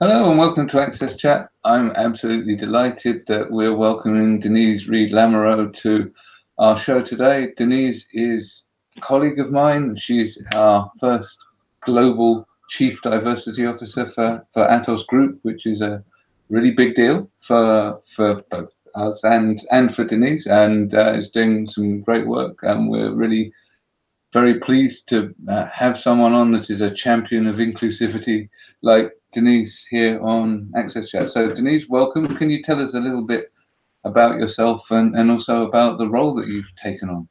Hello and welcome to Access Chat. I'm absolutely delighted that we're welcoming Denise Reed Lamoureux to our show today. Denise is a colleague of mine. She's our first global chief diversity officer for, for Atos Group, which is a really big deal for for both us and and for Denise, and uh, is doing some great work. And we're really very pleased to uh, have someone on that is a champion of inclusivity like Denise here on Access Chat. So Denise, welcome. Can you tell us a little bit about yourself and, and also about the role that you've taken on?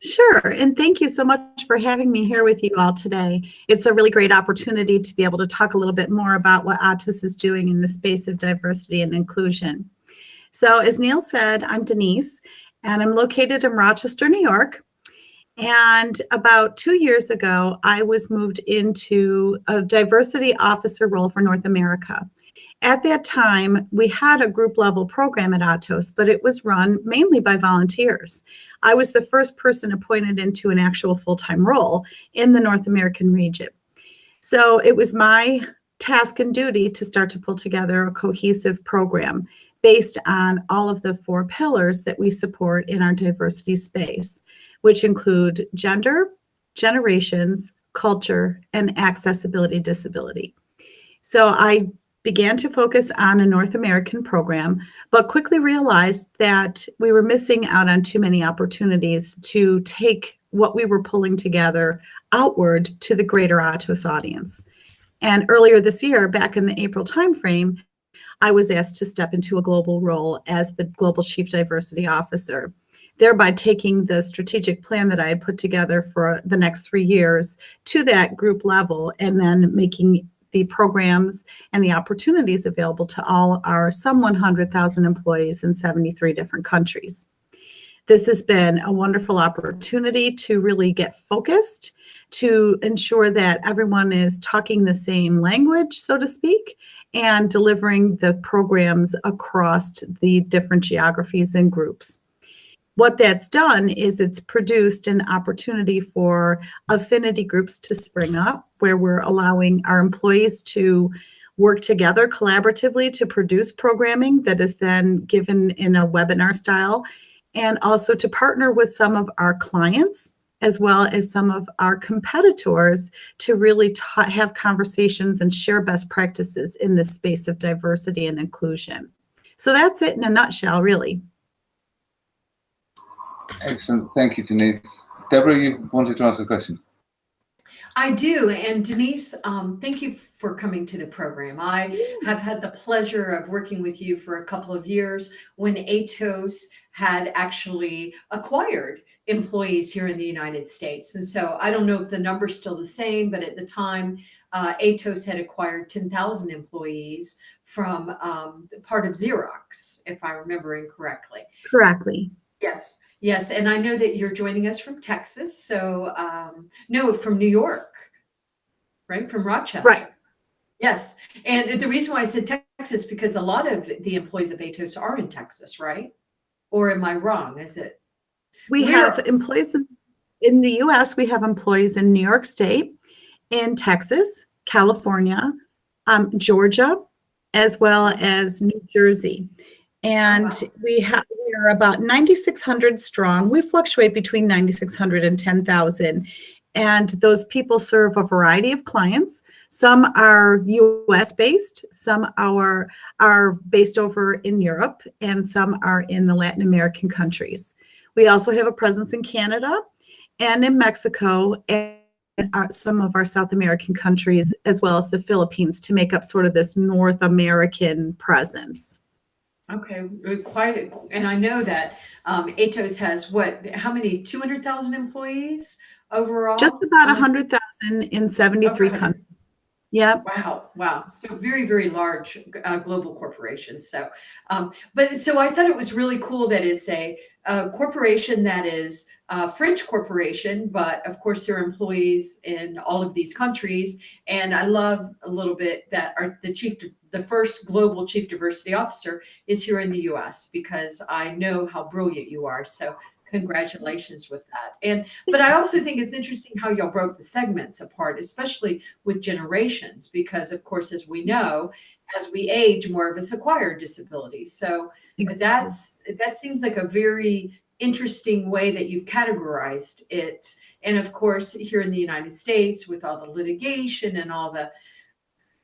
Sure, and thank you so much for having me here with you all today. It's a really great opportunity to be able to talk a little bit more about what Atos is doing in the space of diversity and inclusion. So as Neil said, I'm Denise, and I'm located in Rochester, New York. And about two years ago, I was moved into a diversity officer role for North America. At that time, we had a group level program at Atos, but it was run mainly by volunteers. I was the first person appointed into an actual full-time role in the North American region. So it was my task and duty to start to pull together a cohesive program based on all of the four pillars that we support in our diversity space which include gender, generations, culture, and accessibility disability. So I began to focus on a North American program, but quickly realized that we were missing out on too many opportunities to take what we were pulling together outward to the greater Atos audience. And earlier this year, back in the April timeframe, I was asked to step into a global role as the Global Chief Diversity Officer thereby taking the strategic plan that I had put together for the next three years to that group level and then making the programs and the opportunities available to all our some 100,000 employees in 73 different countries. This has been a wonderful opportunity to really get focused, to ensure that everyone is talking the same language, so to speak, and delivering the programs across the different geographies and groups what that's done is it's produced an opportunity for affinity groups to spring up where we're allowing our employees to work together collaboratively to produce programming that is then given in a webinar style and also to partner with some of our clients as well as some of our competitors to really have conversations and share best practices in this space of diversity and inclusion. So that's it in a nutshell, really. Excellent. Thank you, Denise. Deborah, you wanted to ask a question. I do. And Denise, um, thank you for coming to the program. I have had the pleasure of working with you for a couple of years when Atos had actually acquired employees here in the United States. And so I don't know if the number's still the same, but at the time, uh, Atos had acquired 10,000 employees from um, part of Xerox, if I'm remembering correctly. Correctly. Yes. Yes, and I know that you're joining us from Texas. So, um, no, from New York, right? From Rochester. Right. Yes. And the reason why I said Texas, because a lot of the employees of Atos are in Texas, right? Or am I wrong? Is it? We Where? have employees in, in the US, we have employees in New York State, in Texas, California, um, Georgia, as well as New Jersey. And wow. we have we are about 9,600 strong. We fluctuate between 9,600 and 10,000. And those people serve a variety of clients. Some are US based, some are, are based over in Europe, and some are in the Latin American countries. We also have a presence in Canada and in Mexico and our, some of our South American countries, as well as the Philippines, to make up sort of this North American presence. Okay, uh, quite, and I know that um, Atos has what, how many, 200,000 employees overall? Just about a um, 100,000 in 73 okay. countries. Yeah. Wow. Wow. So very, very large uh, global corporations. So, um, but so I thought it was really cool that it's a, a corporation that is a French corporation, but of course there are employees in all of these countries. And I love a little bit that our, the chief, the first global chief diversity officer is here in the US because I know how brilliant you are. So congratulations with that. And but I also think it's interesting how y'all broke the segments apart, especially with generations, because of course, as we know, as we age, more of us acquire disabilities. So that's that seems like a very interesting way that you've categorized it. And of course, here in the United States, with all the litigation and all the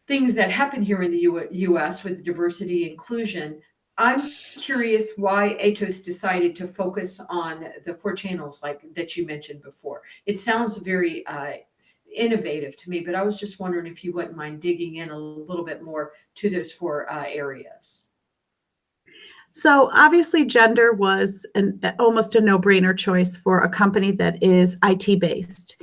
things that happen here in the U US with diversity inclusion, I'm curious why ATOS decided to focus on the four channels like that you mentioned before. It sounds very uh, innovative to me, but I was just wondering if you wouldn't mind digging in a little bit more to those four uh, areas. So obviously gender was an, almost a no-brainer choice for a company that is IT based.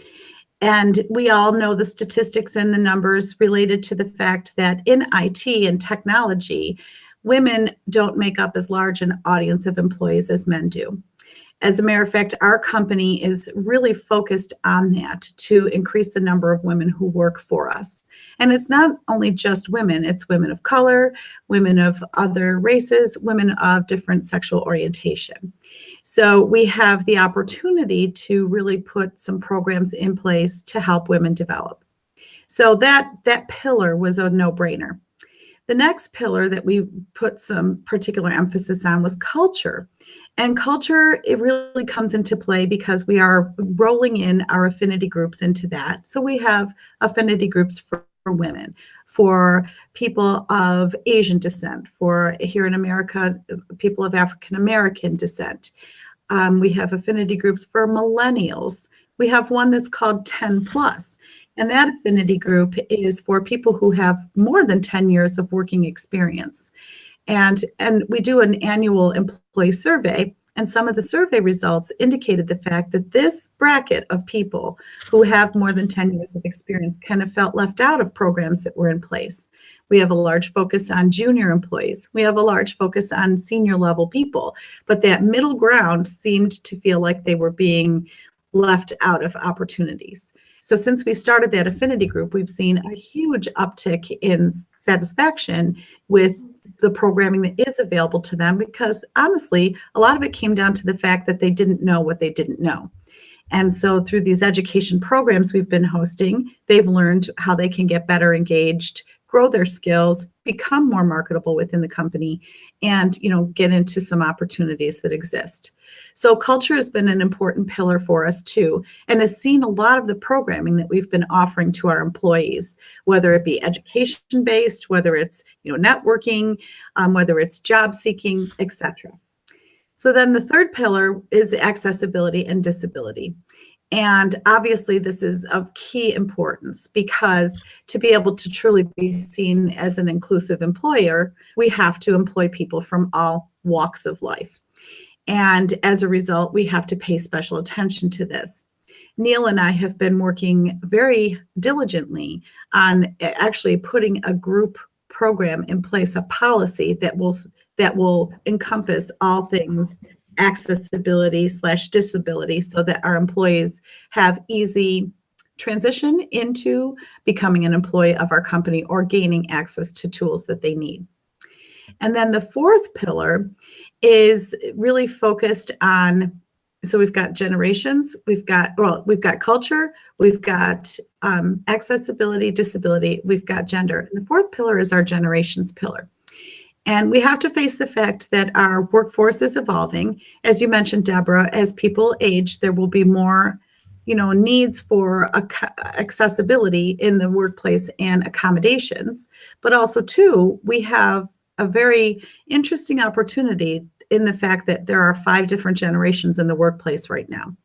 And we all know the statistics and the numbers related to the fact that in IT and technology, women don't make up as large an audience of employees as men do. As a matter of fact, our company is really focused on that to increase the number of women who work for us. And it's not only just women, it's women of color, women of other races, women of different sexual orientation. So we have the opportunity to really put some programs in place to help women develop. So that, that pillar was a no-brainer. The next pillar that we put some particular emphasis on was culture. And culture, it really comes into play because we are rolling in our affinity groups into that. So we have affinity groups for, for women, for people of Asian descent, for here in America, people of African American descent. Um, we have affinity groups for millennials. We have one that's called 10 plus. And that affinity group is for people who have more than 10 years of working experience. And, and we do an annual employee survey and some of the survey results indicated the fact that this bracket of people who have more than 10 years of experience kind of felt left out of programs that were in place. We have a large focus on junior employees. We have a large focus on senior level people, but that middle ground seemed to feel like they were being left out of opportunities. So since we started that affinity group, we've seen a huge uptick in satisfaction with the programming that is available to them because honestly, a lot of it came down to the fact that they didn't know what they didn't know. And so through these education programs we've been hosting, they've learned how they can get better engaged, grow their skills, become more marketable within the company, and you know get into some opportunities that exist. So culture has been an important pillar for us too, and has seen a lot of the programming that we've been offering to our employees, whether it be education based, whether it's you know networking, um, whether it's job seeking, etc. So then the third pillar is accessibility and disability. And obviously this is of key importance because to be able to truly be seen as an inclusive employer, we have to employ people from all walks of life. And as a result, we have to pay special attention to this. Neil and I have been working very diligently on eh, actually putting a group program in place, a policy that will that will encompass all things accessibility slash disability so that our employees have easy transition into becoming an employee of our company or gaining access to tools that they need. And then the fourth pillar is really focused on so we've got generations, we've got, well, we've got culture, we've got um, accessibility, disability, we've got gender. And the fourth pillar is our generations pillar. And we have to face the fact that our workforce is evolving. As you mentioned, Deborah, as people age, there will be more you know, needs for accessibility in the workplace and accommodations. But also, too, we have a very interesting opportunity in the fact that there are five different generations in the workplace right now.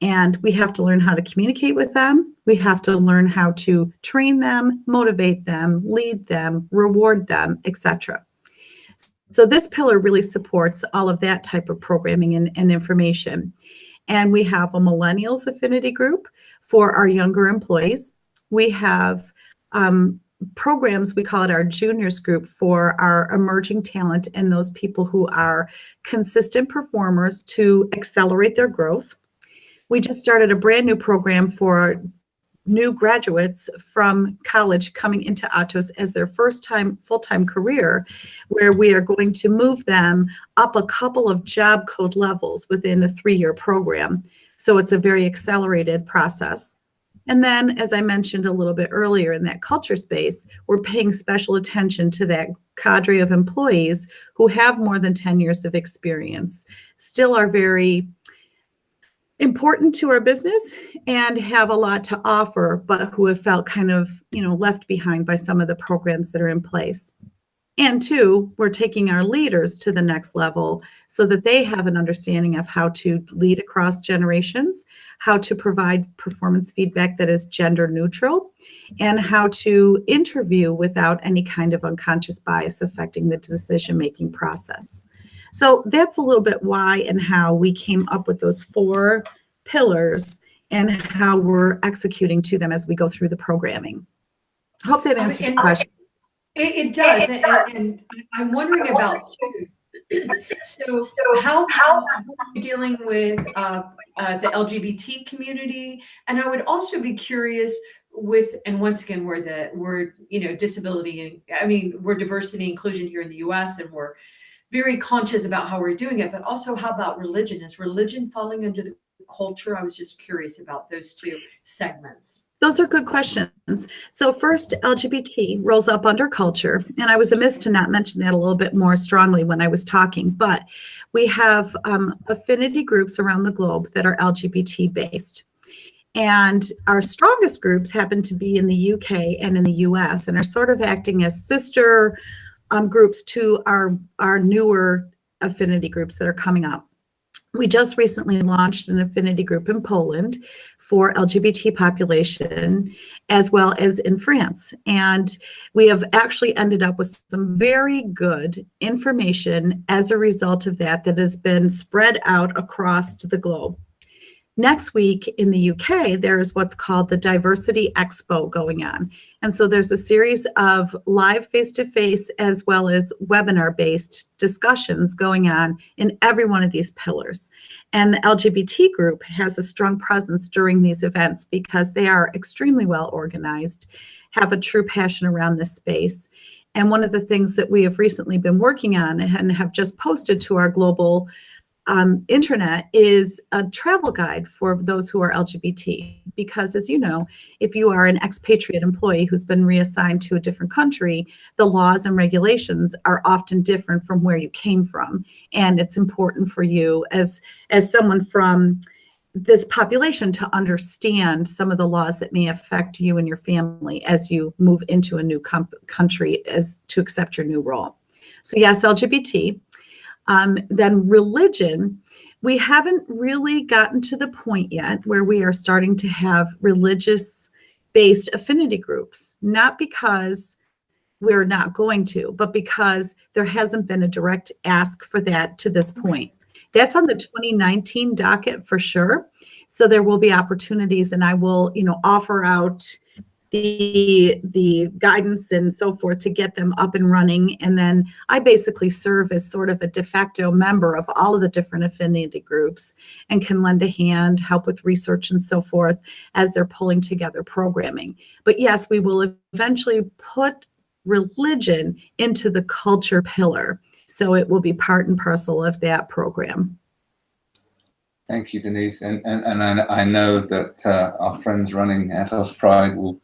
And we have to learn how to communicate with them. We have to learn how to train them, motivate them, lead them, reward them, etc. So this pillar really supports all of that type of programming and, and information. And we have a millennials affinity group for our younger employees. We have um, programs, we call it our juniors group for our emerging talent and those people who are consistent performers to accelerate their growth. We just started a brand new program for new graduates from college coming into Atos as their first time full-time career, where we are going to move them up a couple of job code levels within a three-year program. So it's a very accelerated process. And then, as I mentioned a little bit earlier in that culture space, we're paying special attention to that cadre of employees who have more than 10 years of experience, still are very important to our business and have a lot to offer, but who have felt kind of, you know, left behind by some of the programs that are in place. And two, we're taking our leaders to the next level so that they have an understanding of how to lead across generations, how to provide performance feedback that is gender neutral, and how to interview without any kind of unconscious bias affecting the decision-making process. So that's a little bit why and how we came up with those four pillars and how we're executing to them as we go through the programming. I hope that answers your question. It, it does, and, and, I'm wondering about too. So, so how how are you dealing with uh, uh, the LGBT community? And I would also be curious with, and once again, we're the we're you know disability and I mean we're diversity inclusion here in the U.S. and we're very conscious about how we're doing it, but also how about religion? Is religion falling under the culture? I was just curious about those two segments. Those are good questions. So first, LGBT rolls up under culture, and I was amiss to not mention that a little bit more strongly when I was talking, but we have um, affinity groups around the globe that are LGBT based. And our strongest groups happen to be in the UK and in the US and are sort of acting as sister um, groups to our, our newer affinity groups that are coming up. We just recently launched an affinity group in Poland for LGBT population, as well as in France. And we have actually ended up with some very good information as a result of that that has been spread out across the globe. Next week in the UK, there's what's called the Diversity Expo going on. And so there's a series of live face-to-face -face as well as webinar-based discussions going on in every one of these pillars. And the LGBT group has a strong presence during these events because they are extremely well organized, have a true passion around this space. And one of the things that we have recently been working on and have just posted to our global um, internet is a travel guide for those who are LGBT. Because as you know, if you are an expatriate employee who's been reassigned to a different country, the laws and regulations are often different from where you came from. And it's important for you as, as someone from this population to understand some of the laws that may affect you and your family as you move into a new country as to accept your new role. So yes, LGBT. Um, then religion, we haven't really gotten to the point yet where we are starting to have religious based affinity groups, not because we're not going to, but because there hasn't been a direct ask for that to this point. That's on the 2019 docket for sure. So there will be opportunities and I will, you know, offer out the the guidance and so forth to get them up and running. And then i basically serve as sort of a de facto member of all of the different affinity groups and can lend a hand help with research and so forth as they're pulling together programming. But yes we will eventually put religion into the culture pillar. So it will be part and parcel of that program. Thank you, Denise. And, and, and I, I know that uh, our friends running Atos Pride will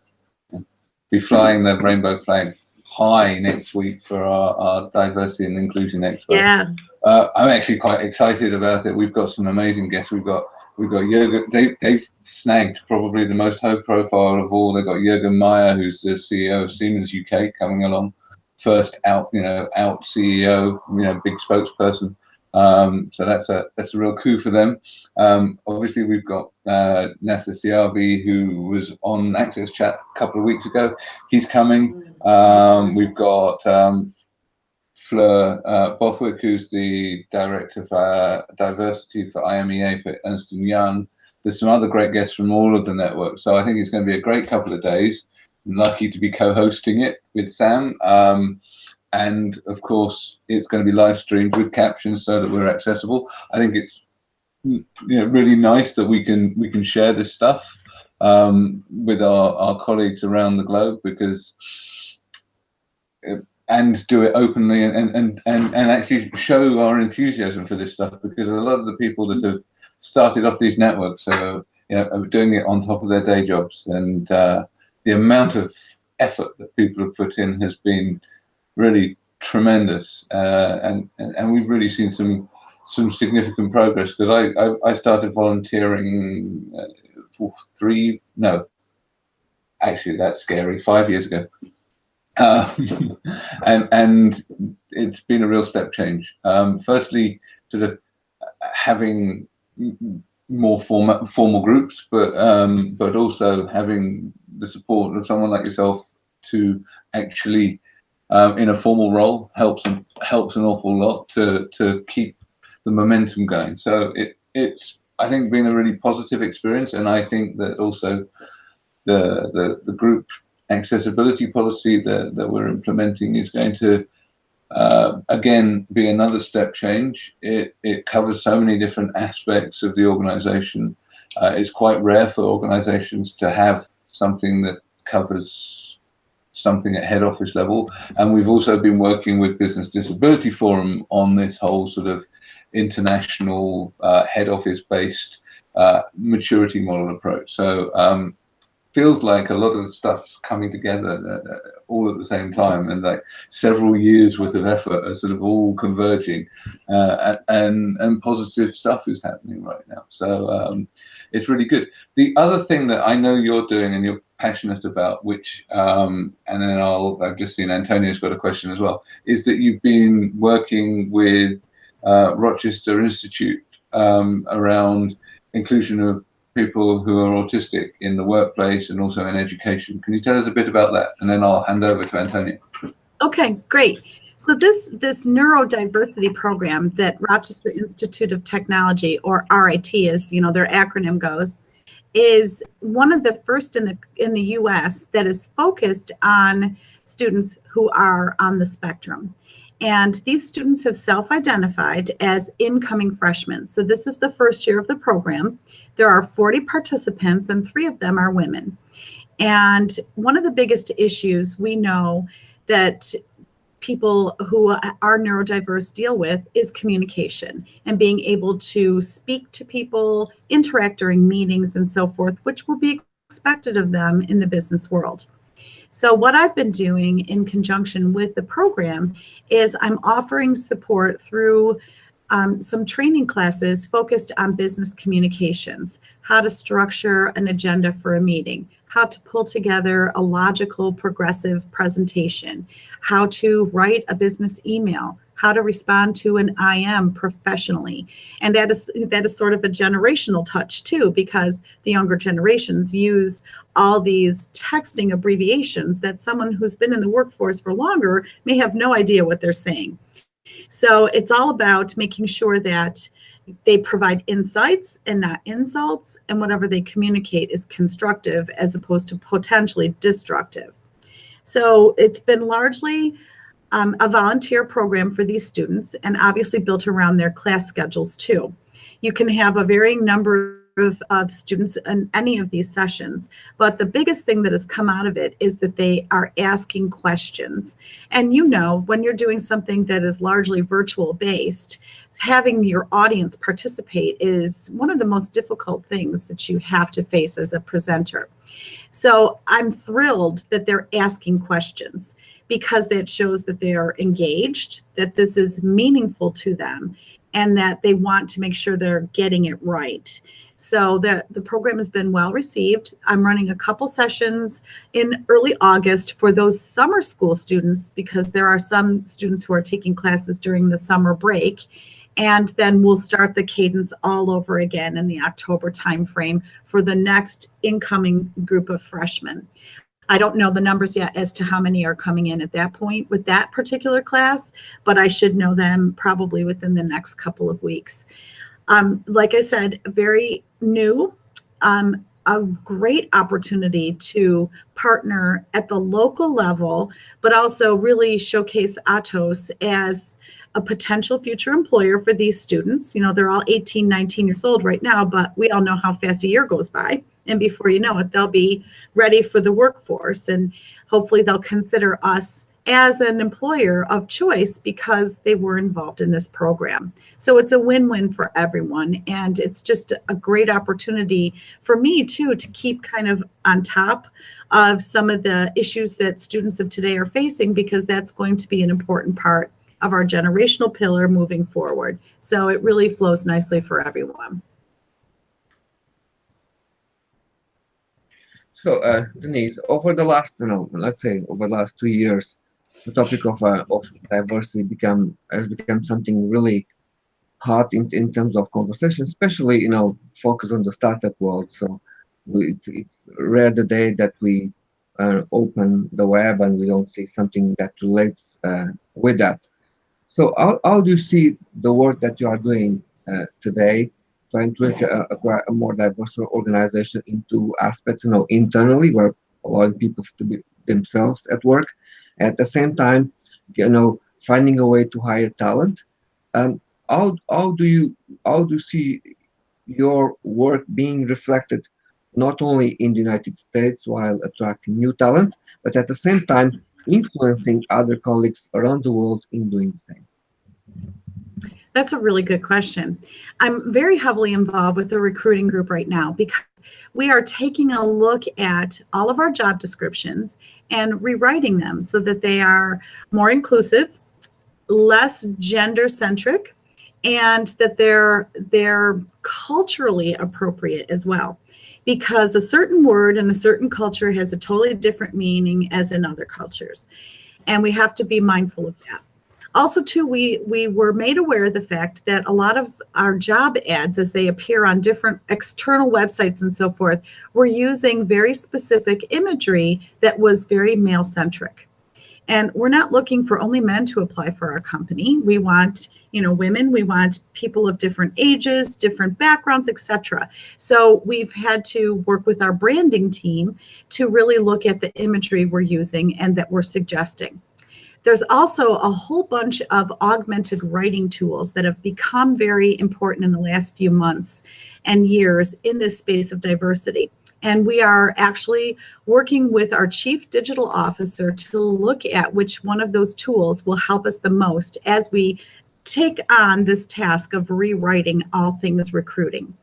be flying the rainbow flag high next week for our, our diversity and inclusion expo. Yeah. Uh, I'm actually quite excited about it. We've got some amazing guests. We've got we've got Jürgen. They they've snagged probably the most high profile of all. They've got Jürgen Maier, who's the CEO of Siemens UK, coming along. First out, you know, out CEO, you know, big spokesperson. Um, so that's a that's a real coup for them. Um, obviously, we've got uh, Nasser who was on Access Chat a couple of weeks ago. He's coming. Um, we've got um, Fleur uh, Bothwick, who's the director of uh, diversity for IMEA for Ernst Young. There's some other great guests from all of the networks. So I think it's going to be a great couple of days. I'm lucky to be co-hosting it with Sam. Um, and of course it's going to be live streamed with captions so that we're accessible. I think it's you know really nice that we can we can share this stuff um, with our, our colleagues around the globe because and do it openly and, and, and, and actually show our enthusiasm for this stuff because a lot of the people that have started off these networks are, you know, are doing it on top of their day jobs. And uh, the amount of effort that people have put in has been really tremendous uh, and, and, and we've really seen some some significant progress because I, I, I started volunteering uh, three no actually that's scary five years ago um, and and it's been a real step change. Um, firstly, sort of having more formal formal groups, but um, but also having the support of someone like yourself to actually um, in a formal role helps helps an awful lot to to keep the momentum going. So it it's I think been a really positive experience, and I think that also the the the group accessibility policy that, that we're implementing is going to, uh, again, be another step change. It, it covers so many different aspects of the organization. Uh, it's quite rare for organizations to have something that covers something at head office level. And we've also been working with Business Disability Forum on this whole sort of international uh, head office based uh, maturity model approach. So um, feels like a lot of stuff's coming together uh, uh, all at the same time and like several years worth of effort are sort of all converging uh, and and positive stuff is happening right now so um, it's really good the other thing that i know you're doing and you're passionate about which um, and then i'll i've just seen antonio's got a question as well is that you've been working with uh, rochester institute um, around inclusion of people who are autistic in the workplace and also in education. Can you tell us a bit about that? And then I'll hand over to Antonio. Okay, great. So this this neurodiversity program that Rochester Institute of Technology, or RIT, as you know their acronym goes, is one of the first in the in the U.S. that is focused on students who are on the spectrum. And these students have self-identified as incoming freshmen. So this is the first year of the program. There are 40 participants and three of them are women. And one of the biggest issues we know that people who are neurodiverse deal with is communication and being able to speak to people, interact during meetings and so forth, which will be expected of them in the business world. So what I've been doing in conjunction with the program is I'm offering support through um, some training classes focused on business communications, how to structure an agenda for a meeting, how to pull together a logical, progressive presentation, how to write a business email, how to respond to an IM professionally. And that is that is sort of a generational touch too, because the younger generations use all these texting abbreviations that someone who's been in the workforce for longer may have no idea what they're saying. So it's all about making sure that they provide insights and not insults, and whatever they communicate is constructive as opposed to potentially destructive. So it's been largely um, a volunteer program for these students and obviously built around their class schedules too. You can have a varying number of, of students in any of these sessions, but the biggest thing that has come out of it is that they are asking questions. And you know, when you're doing something that is largely virtual based, having your audience participate is one of the most difficult things that you have to face as a presenter. So I'm thrilled that they're asking questions because that shows that they are engaged, that this is meaningful to them, and that they want to make sure they're getting it right. So the, the program has been well received. I'm running a couple sessions in early August for those summer school students because there are some students who are taking classes during the summer break. And then we'll start the cadence all over again in the October timeframe for the next incoming group of freshmen. I don't know the numbers yet as to how many are coming in at that point with that particular class, but I should know them probably within the next couple of weeks. Um, like I said, very new, um, a great opportunity to partner at the local level, but also really showcase Atos as a potential future employer for these students. You know, they're all 18, 19 years old right now, but we all know how fast a year goes by And before you know it, they'll be ready for the workforce. And hopefully they'll consider us as an employer of choice because they were involved in this program. So it's a win-win for everyone. And it's just a great opportunity for me too, to keep kind of on top of some of the issues that students of today are facing because that's going to be an important part of our generational pillar moving forward. So it really flows nicely for everyone. So, uh, Denise, over the last, you know, let's say over the last two years, the topic of uh, of diversity become has become something really hot in, in terms of conversation, especially you know focus on the startup world. So it's, rare the day that we uh, open the web and we don't see something that relates uh, with that. So how, how do you see the work that you are doing uh, today, trying to make a, a, a, more diverse organization into aspects, you know, internally, where allowing people to be themselves at work, at the same time, you know, finding a way to hire talent. Um, how how do you how do you see your work being reflected not only in the United States while attracting new talent, but at the same time influencing other colleagues around the world in doing the same? That's a really good question. I'm very heavily involved with the recruiting group right now because we are taking a look at all of our job descriptions and rewriting them so that they are more inclusive, less gender centric, and that they're they're culturally appropriate as well. Because a certain word in a certain culture has a totally different meaning as in other cultures. And we have to be mindful of that also too we we were made aware of the fact that a lot of our job ads as they appear on different external websites and so forth were using very specific imagery that was very male centric and we're not looking for only men to apply for our company. We want you know women. We want people of different ages different backgrounds etc so we've had to work with our branding team to really look at the imagery we're using and that we're suggesting there's also a whole bunch of augmented writing tools that have become very important in the last few months and years in this space of diversity. And we are actually working with our chief digital officer to look at which one of those tools will help us the most as we take on this task of rewriting all things recruiting.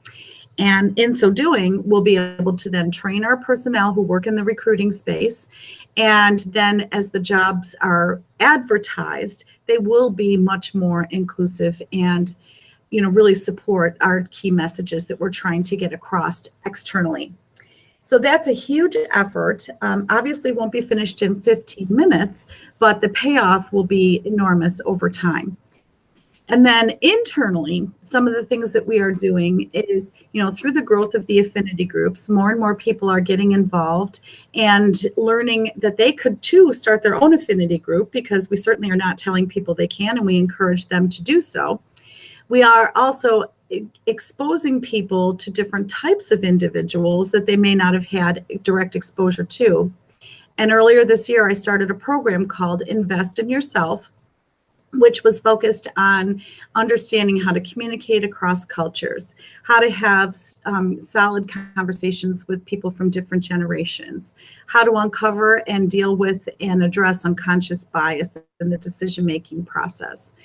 And in so doing, we'll be able to then train our personnel who work in the recruiting space. And then as the jobs are advertised, they will be much more inclusive and you know, really support our key messages that we're trying to get across externally. So that's a huge effort. Um, obviously won't be finished in 15 minutes, but the payoff will be enormous over time. And then internally, some of the things that we are doing is, you know, through the growth of the affinity groups, more and more people are getting involved and learning that they could too start their own affinity group because we certainly are not telling people they can and we encourage them to do so. We are also exposing people to different types of individuals that they may not have had direct exposure to. And earlier this year, I started a program called Invest in Yourself, which was focused on understanding how to communicate across cultures, how to have um, solid conversations with people from different generations, how to uncover and deal with and address unconscious bias in the decision-making process.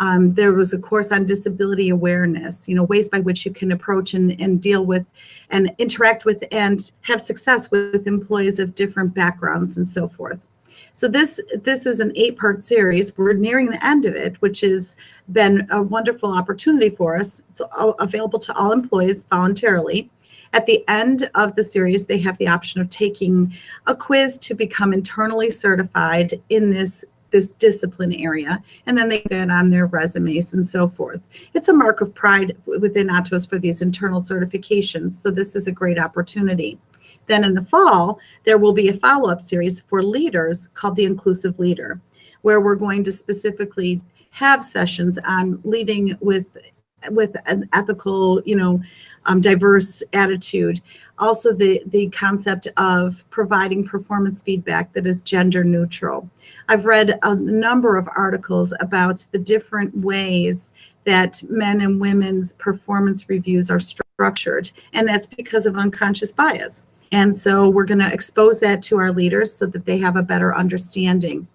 Um, there was a course on disability awareness, you know, ways by which you can approach and, and deal with and interact with and have success with employees of different backgrounds and so forth. So this this is an eight-part series. We're nearing the end of it, which has been a wonderful opportunity for us. It's available to all employees voluntarily. At the end of the series, they have the option of taking a quiz to become internally certified in this this discipline area, and then they get on their resumes and so forth. It's a mark of pride within Atos for these internal certifications, so this is a great opportunity. Then in the fall, there will be a follow-up series for leaders called the Inclusive Leader, where we're going to specifically have sessions on leading with with an ethical, you know, um, diverse attitude. Also, the the concept of providing performance feedback that is gender neutral. I've read a number of articles about the different ways that men and women's performance reviews are structured, and that's because of unconscious bias. And so we're going to expose that to our leaders so that they have a better understanding.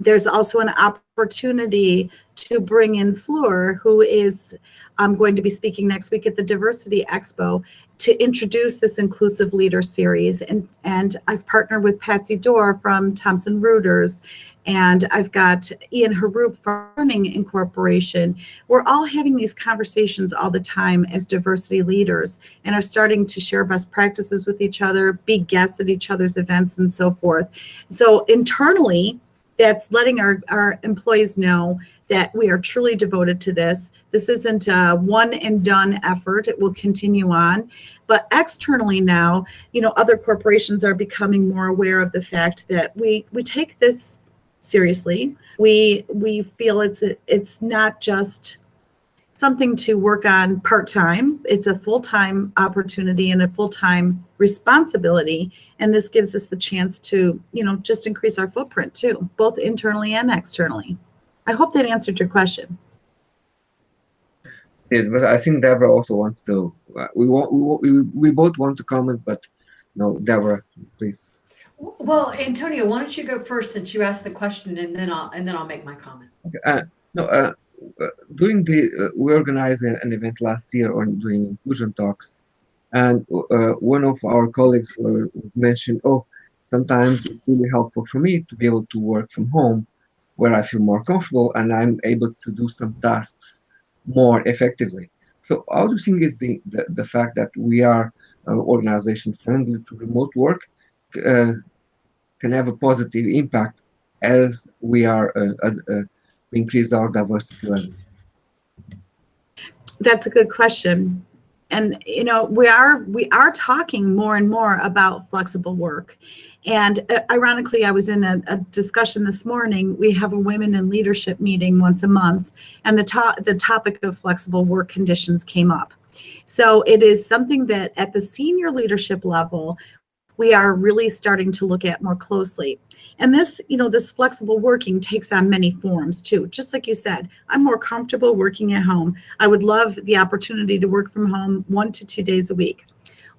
There's also an opportunity to bring in Fleur, who is um, going to be speaking next week at the Diversity Expo, to introduce this inclusive leader series. And, and I've partnered with Patsy Doerr from Thomson Reuters, and I've got Ian Harroop from Learning Incorporation. We're all having these conversations all the time as diversity leaders and are starting to share best practices with each other, be guests at each other's events and so forth. So internally, that's letting our, our employees know that we are truly devoted to this. This isn't a one and done effort. It will continue on. But externally now, you know, other corporations are becoming more aware of the fact that we we take this seriously. We we feel it's it's not just something to work on part-time. It's a full-time opportunity and a full-time responsibility. And this gives us the chance to, you know, just increase our footprint too, both internally and externally. I hope that answered your question. Yes, but I think Deborah also wants to. Uh, we want we, we we both want to comment, but no, Deborah, please. Well, Antonio, why don't you go first since you asked the question, and then I'll and then I'll make my comment. Okay. Uh, no, uh, during the uh, we organized an event last year on doing inclusion talks, and uh, one of our colleagues mentioned, oh, sometimes it's really helpful for me to be able to work from home where I feel more comfortable and I'm able to do some tasks more effectively. So you think is the, the, the fact that we are an organization friendly to remote work uh, can have a positive impact as we are uh, uh, uh increase our diversity level? That's a good question and you know we are we are talking more and more about flexible work and uh, ironically i was in a, a, discussion this morning we have a women in leadership meeting once a month and the top the topic of flexible work conditions came up so it is something that at the senior leadership level we are really starting to look at more closely. And this, you know, this flexible working takes on many forms too. Just like you said, I'm more comfortable working at home. I would love the opportunity to work from home one to two days a week.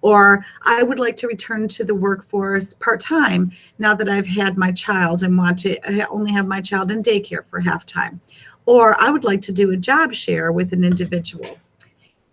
Or I would like to return to the workforce part-time now that I've had my child and want to only have my child in daycare for half time. Or I would like to do a job share with an individual.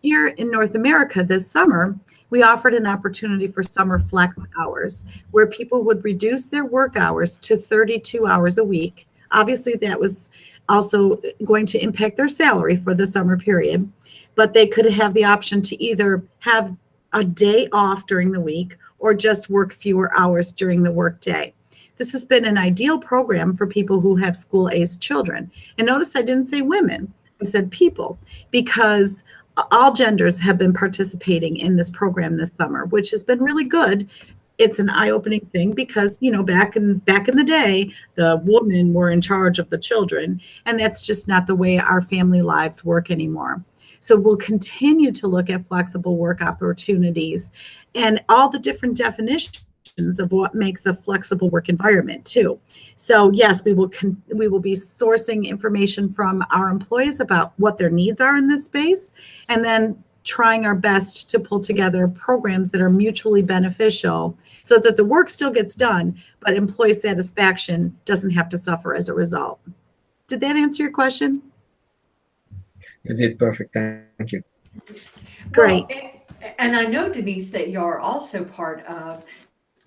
Here in North America this summer, we offered an opportunity for summer flex hours where people would reduce their work hours to 32 hours a week. Obviously, that was also going to impact their salary for the summer period, but they could have the option to either have a day off during the week or just work fewer hours during the workday. This has been an ideal program for people who have school-aged children. And notice I didn't say women, I said people, because all genders have been participating in this program this summer, which has been really good. It's an eye-opening thing because you know back in back in the day, the women were in charge of the children, and that's just not the way our family lives work anymore. So we'll continue to look at flexible work opportunities and all the different definitions of what makes a flexible work environment too. So yes, we will we will be sourcing information from our employees about what their needs are in this space, and then trying our best to pull together programs that are mutually beneficial so that the work still gets done, but employee satisfaction doesn't have to suffer as a result. Did that answer your question? You did perfect. Thank you. Great. Oh, well, and I know, Denise, that you're also part of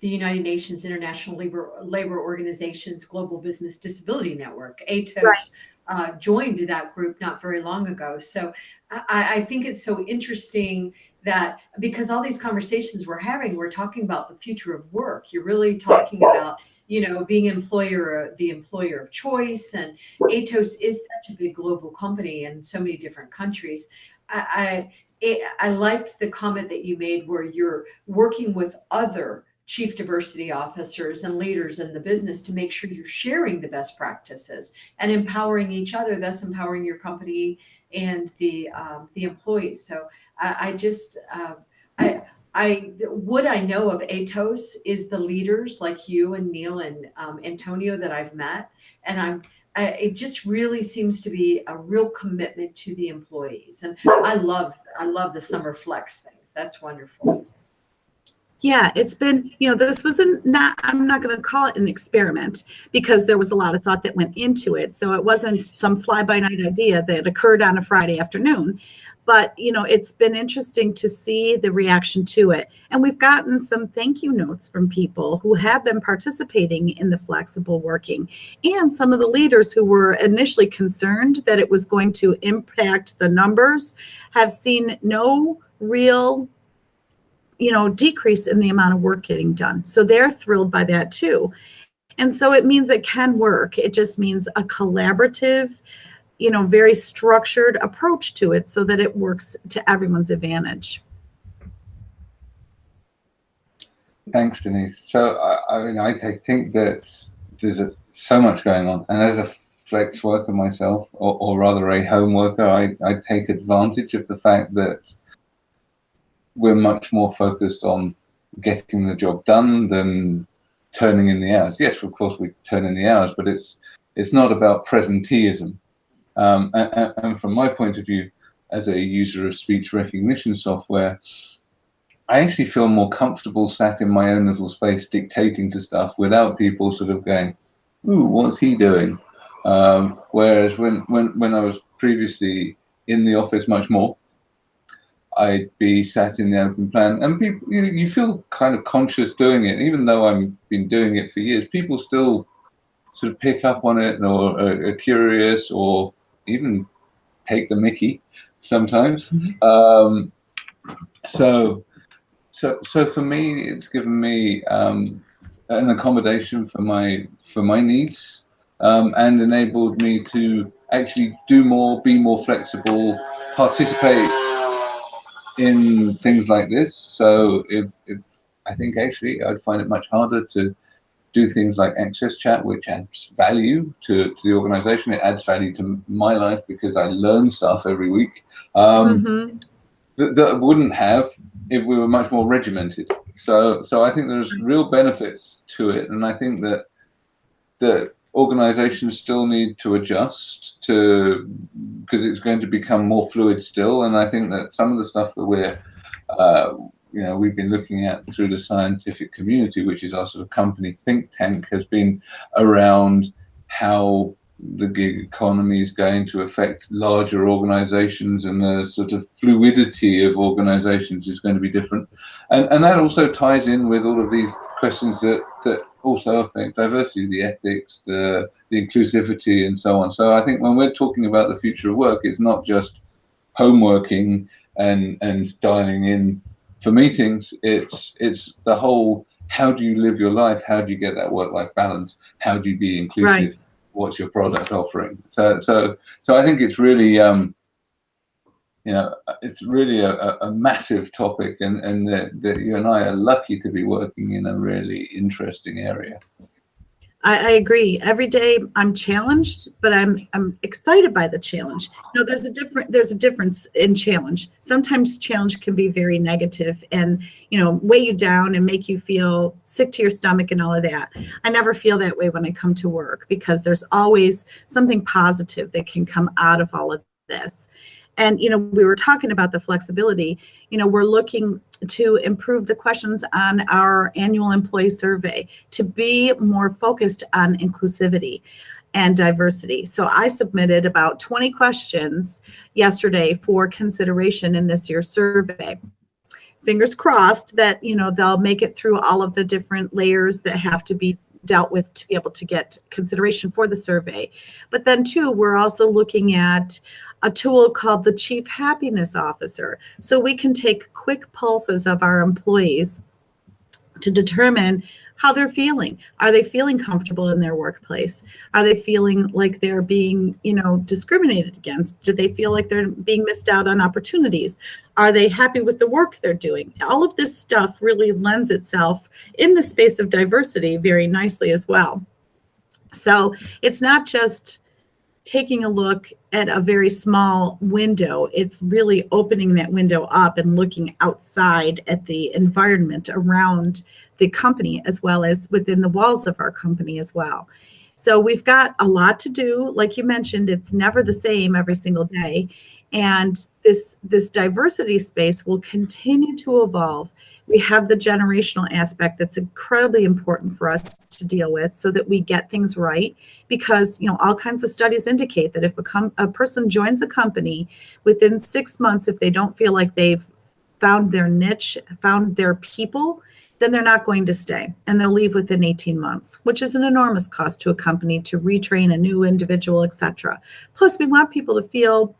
the United Nations International Labor, Labor Organization's Global Business Disability Network. ATOS right. uh, joined that group not very long ago. So I, I, think it's so interesting that because all these conversations we're having, we're talking about the future of work. You're really talking about you know, being employer, the employer of choice, and Atos is such a big global company in so many different countries. I, I, it, I liked the comment that you made where you're working with other chief diversity officers and leaders in the business to make sure you're sharing the best practices and empowering each other, thus empowering your company and the um, the employees. So I, I just uh, I I what I know of Atos is the leaders like you and Neil and um, Antonio that I've met, and I'm I, it just really seems to be a real commitment to the employees, and I love I love the summer flex things. That's wonderful. Yeah, it's been, you know, this wasn't not, I'm not going to call it an experiment because there was a lot of thought that went into it. So it wasn't some fly by night idea that occurred on a Friday afternoon. But, you know, it's been interesting to see the reaction to it. And we've gotten some thank you notes from people who have been participating in the flexible working and some of the leaders who were initially concerned that it was going to impact the numbers have seen no real you know, decrease in the amount of work getting done. So they're thrilled by that too. And so it means it can work. It just means a collaborative, you know, very structured approach to it so that it works to everyone's advantage. Thanks, Denise. So I, I mean, I, I think that there's a, so much going on, and as a flex worker myself, or, or rather a home worker, I, I take advantage of the fact that we're much more focused on getting the job done than turning in the hours. Yes, of course we turn in the hours, but it's it's not about presenteeism. Um, and, and, from my point of view, as a user of speech recognition software, I actually feel more comfortable sat in my own little space dictating to stuff without people sort of going, "Ooh, what's he doing?" Um, whereas when when when I was previously in the office much more, I'd be sat in the open plan, and people, you, you feel kind of conscious doing it, even though I've been doing it for years. People still sort of pick up on it, or are, are curious, or even take the Mickey sometimes. Mm-hmm. Um, so, so, so for me, it's given me um, an accommodation for my for my needs, um, and enabled me to actually do more, be more flexible, participate in things like this. So if, if I think actually I'd find it much harder to do things like AXSChat, which adds value to, to the organization. It adds value to my life because I learn stuff every week um, mm-hmm. that, that I wouldn't have if we were much more regimented. So, so I think there's real benefits to it, and I think that that organizations still need to adjust to because it's going to become more fluid still. And i think that some of the stuff that we're uh, you know we've been looking at through the scientific community which is our sort of company think tank has been around how the gig economy is going to affect larger organizations and the sort of fluidity of organizations is going to be different. And and that also ties in with all of these questions that that also affect diversity, the ethics, the, the inclusivity, and so on. So I think when we're talking about the future of work, it's not just homeworking and and dialing in for meetings. It's it's the whole how do you live your life? How do you get that work-life balance? How do you be inclusive? Right. What's your product offering? So so so I think it's really um, you know, it's really a, a massive topic, and and that, you and I are lucky to be working in a really interesting area. I, I, agree. Every day I'm challenged, but I'm I'm excited by the challenge. You know, there's a different there's a difference in challenge. Sometimes challenge can be very negative and you know weigh you down and make you feel sick to your stomach and all of that. I never feel that way when I come to work because there's always something positive that can come out of all of this. And, you know, we were talking about the flexibility. You know, we're looking to improve the questions on our annual employee survey to be more focused on inclusivity and diversity. So I submitted about 20 questions yesterday for consideration in this year's survey. Fingers crossed that, you know, they'll make it through all of the different layers that have to be dealt with to be able to get consideration for the survey. But then too, we're also looking at a tool called the Chief Happiness Officer. So we can take quick pulses of our employees to determine how they're feeling. Are they feeling comfortable in their workplace? Are they feeling like they're being, you know, discriminated against? Do they feel like they're being missed out on opportunities? Are they happy with the work they're doing? All of this stuff really lends itself in the space of diversity very nicely as well. So it's not just taking a look at a very small window. It's really opening that window up and looking outside at the environment around the company as well as within the walls of our company as well. So we've got a lot to do. Like you mentioned, it's never the same every single day. And this, this diversity space will continue to evolve we have the generational aspect that's incredibly important for us to deal with so that we get things right because you know all kinds of studies indicate that if a, a person joins a company within six months if they don't feel like they've found their niche found their people then they're not going to stay and they'll leave within 18 months which is an enormous cost to a company to retrain a new individual etc plus we want people to feel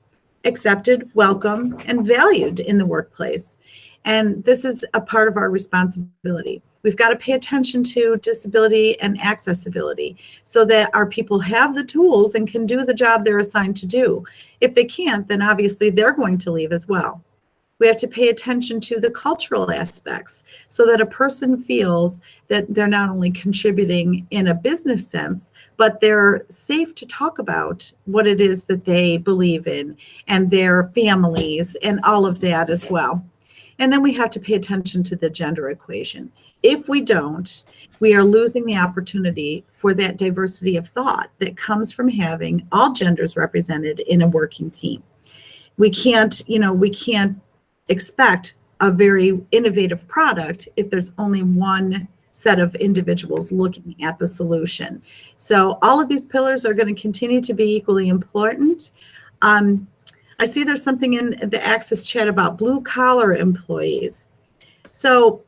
accepted welcome and valued in the workplace and this is a part of our responsibility. We've got to pay attention to disability and accessibility so that our people have the tools and can do the job they're assigned to do. If they can't, then obviously they're going to leave as well. We have to pay attention to the cultural aspects so that a person feels that they're not only contributing in a business sense, but they're safe to talk about what it is that they believe in and their families and all of that as well. And then we have to pay attention to the gender equation. If we don't, we are losing the opportunity for that diversity of thought that comes from having all genders represented in a working team. We can't, you know, we can't expect a very innovative product if there's only one set of individuals looking at the solution. So all of these pillars are going to continue to be equally important. Um, I see there's something in the AXSChat about blue collar employees. So,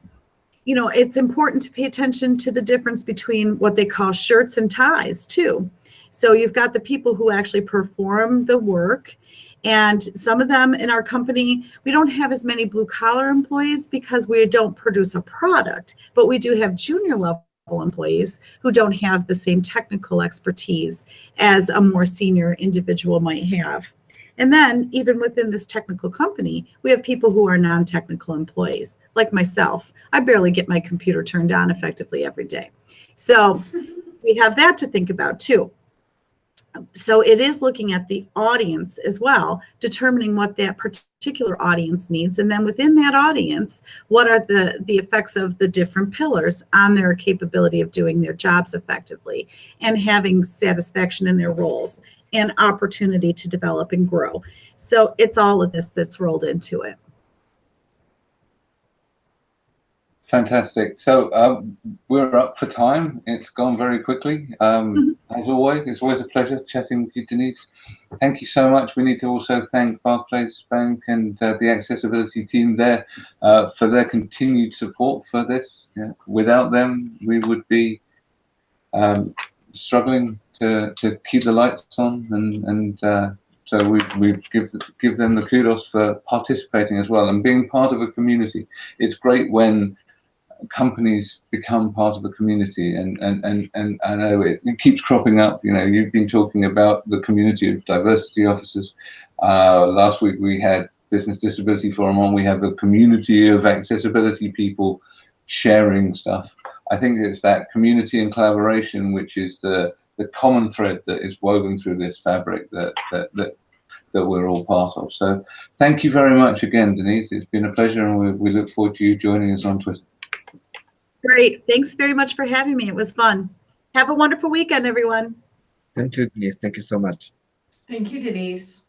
you know, it's important to pay attention to the difference between what they call shirts and ties too. So you've got the people who actually perform the work and some of them in our company, we don't have as many blue collar employees because we don't produce a product, but we do have junior level employees who don't have the same technical expertise as a more senior individual might have. And then even within this technical company, we have people who are non-technical employees, like myself. I barely get my computer turned on effectively every day. So we have that to think about too. So it is looking at the audience as well, determining what that particular audience needs. And then within that audience, what are the, the effects of the different pillars on their capability of doing their jobs effectively and having satisfaction in their roles and opportunity to develop and grow. So it's all of this that's rolled into it. Fantastic. So um, we're up for time. It's gone very quickly. Um, mm -hmm. As always, it's always a pleasure chatting with you, Denise. Thank you so much. We need to also thank Barclays Bank and uh, the accessibility team there uh, for their continued support for this. Yeah. Without them, we would be um, struggling to, to keep the lights on and, and uh, so we, we give, give them the kudos for participating as well and being part of a community. It's great when companies become part of a community and, and, and, and I know it, it keeps cropping up. You know, you've been talking about the community of diversity officers. Uh, last week we had Business Disability Forum on. We have a community of accessibility people sharing stuff. I think it's that community and collaboration which is the the common thread that is woven through this fabric that, that, that, that we're all part of. So thank you very much again, Denise. It's been a pleasure and we, we look forward to you joining us on Twitter. Great. Thanks very much for having me. It was fun. Have a wonderful weekend, everyone. Thank you, Denise. Thank you so much. Thank you, Denise.